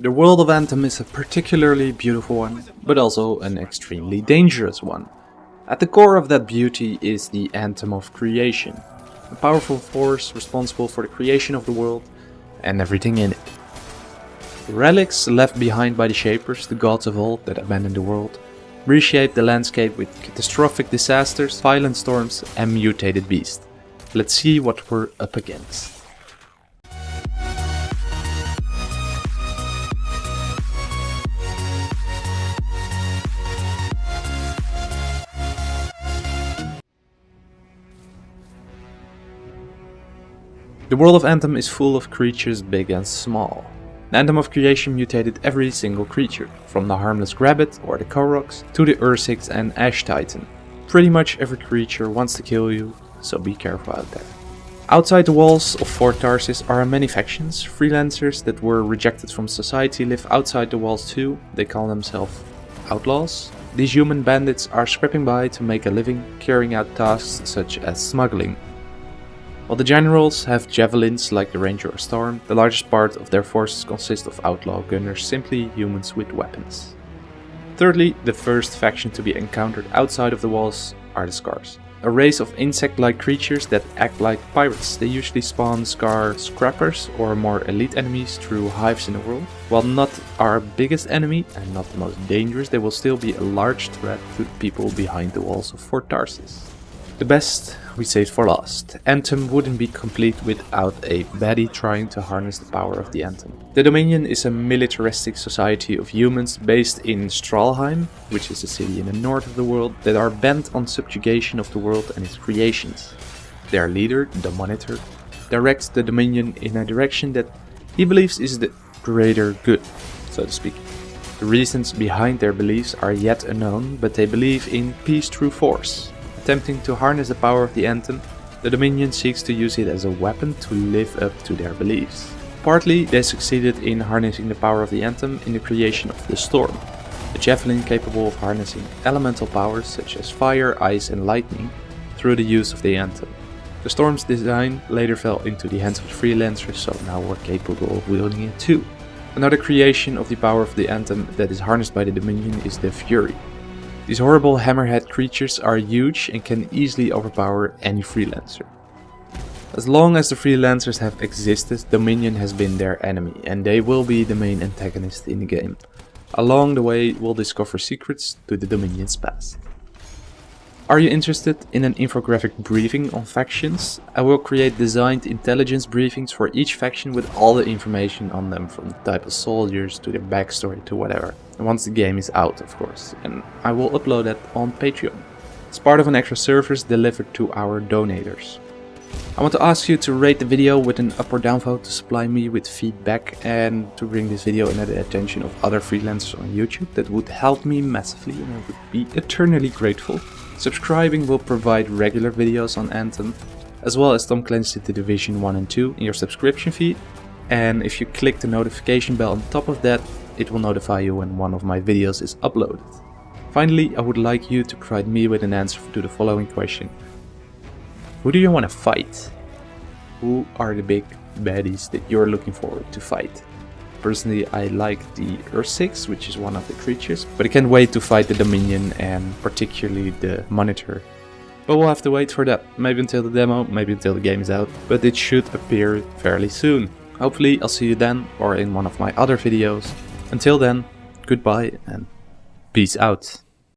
The world of Anthem is a particularly beautiful one, but also an extremely dangerous one. At the core of that beauty is the Anthem of Creation, a powerful force responsible for the creation of the world and everything in it. Relics left behind by the Shapers, the gods of old that abandoned the world, reshape the landscape with catastrophic disasters, violent storms and mutated beasts. Let's see what we're up against. The world of Anthem is full of creatures big and small. The Anthem of Creation mutated every single creature, from the harmless Grabbit or the Koroks to the Ursix and Ash Titan. Pretty much every creature wants to kill you, so be careful out there. Outside the walls of Fort Tarsis are many factions. Freelancers that were rejected from society live outside the walls too. They call themselves outlaws. These human bandits are scrapping by to make a living, carrying out tasks such as smuggling, while the generals have javelins like the Ranger or Storm, the largest part of their forces consist of outlaw gunners, simply humans with weapons. Thirdly, the first faction to be encountered outside of the walls are the Scars. A race of insect-like creatures that act like pirates. They usually spawn Scar scrappers or more elite enemies through hives in the world. While not our biggest enemy and not the most dangerous, they will still be a large threat to the people behind the walls of Fort Tarsis. The best we saved for last. Anthem wouldn't be complete without a baddie trying to harness the power of the Anthem. The Dominion is a militaristic society of humans based in Stralheim, which is a city in the north of the world, that are bent on subjugation of the world and its creations. Their leader, the Monitor, directs the Dominion in a direction that he believes is the greater good, so to speak. The reasons behind their beliefs are yet unknown, but they believe in peace through force, attempting to harness the power of the Anthem, the Dominion seeks to use it as a weapon to live up to their beliefs. Partly, they succeeded in harnessing the power of the Anthem in the creation of the Storm, a javelin capable of harnessing elemental powers such as fire, ice and lightning through the use of the Anthem. The Storm's design later fell into the hands of the freelancers, so now we're capable of wielding it too. Another creation of the power of the Anthem that is harnessed by the Dominion is the Fury, these horrible hammerhead creatures are huge and can easily overpower any freelancer. As long as the freelancers have existed, Dominion has been their enemy and they will be the main antagonist in the game. Along the way we'll discover secrets to the Dominion's past. Are you interested in an infographic briefing on factions? I will create designed intelligence briefings for each faction with all the information on them from the type of soldiers to their backstory to whatever. Once the game is out of course, and I will upload that on Patreon. It's part of an extra service delivered to our donators. I want to ask you to rate the video with an up or down vote to supply me with feedback and to bring this video into the attention of other freelancers on YouTube. That would help me massively and I would be eternally grateful. Subscribing will provide regular videos on Anthem, as well as Tom Clancy The Division 1 and 2 in your subscription feed. And if you click the notification bell on top of that, it will notify you when one of my videos is uploaded. Finally, I would like you to provide me with an answer to the following question. Who do you want to fight? Who are the big baddies that you're looking forward to fight? Personally, I like the Ursix, which is one of the creatures, but I can't wait to fight the Dominion and particularly the Monitor. But we'll have to wait for that, maybe until the demo, maybe until the game is out, but it should appear fairly soon. Hopefully I'll see you then, or in one of my other videos. Until then, goodbye and peace out.